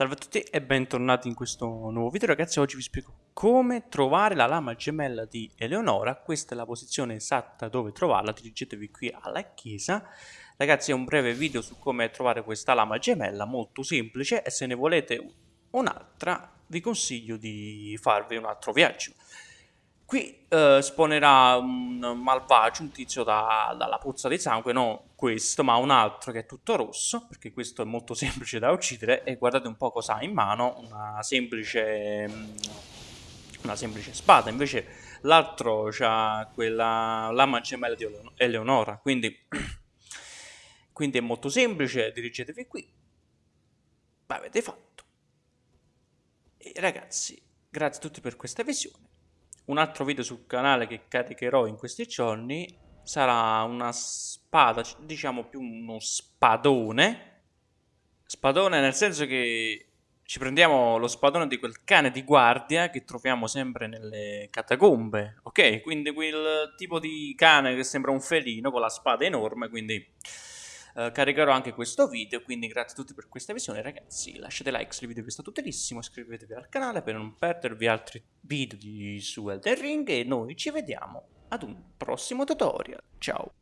Salve a tutti e bentornati in questo nuovo video ragazzi, oggi vi spiego come trovare la lama gemella di Eleonora, questa è la posizione esatta dove trovarla, dirigetevi qui alla chiesa. Ragazzi è un breve video su come trovare questa lama gemella, molto semplice e se ne volete un'altra vi consiglio di farvi un altro viaggio. Qui eh, spawnerà un malvagio, un tizio da, dalla puzza di sangue, no questo, ma un altro che è tutto rosso, perché questo è molto semplice da uccidere, e guardate un po' cosa ha in mano, una semplice, mm, una semplice spada, invece l'altro ha quella lama gemella di Eleonora, quindi, quindi è molto semplice, dirigetevi qui, avete fatto. E ragazzi, grazie a tutti per questa visione un altro video sul canale che caricherò in questi giorni sarà una spada, diciamo più uno spadone. Spadone nel senso che ci prendiamo lo spadone di quel cane di guardia che troviamo sempre nelle catacombe, ok? Quindi quel tipo di cane che sembra un felino con la spada enorme, quindi eh, caricherò anche questo video, quindi grazie a tutti per questa visione ragazzi, lasciate like se il video vi è stato utilissimo, iscrivetevi al canale per non perdervi altri video di, su Elden Ring e noi ci vediamo ad un prossimo tutorial, ciao!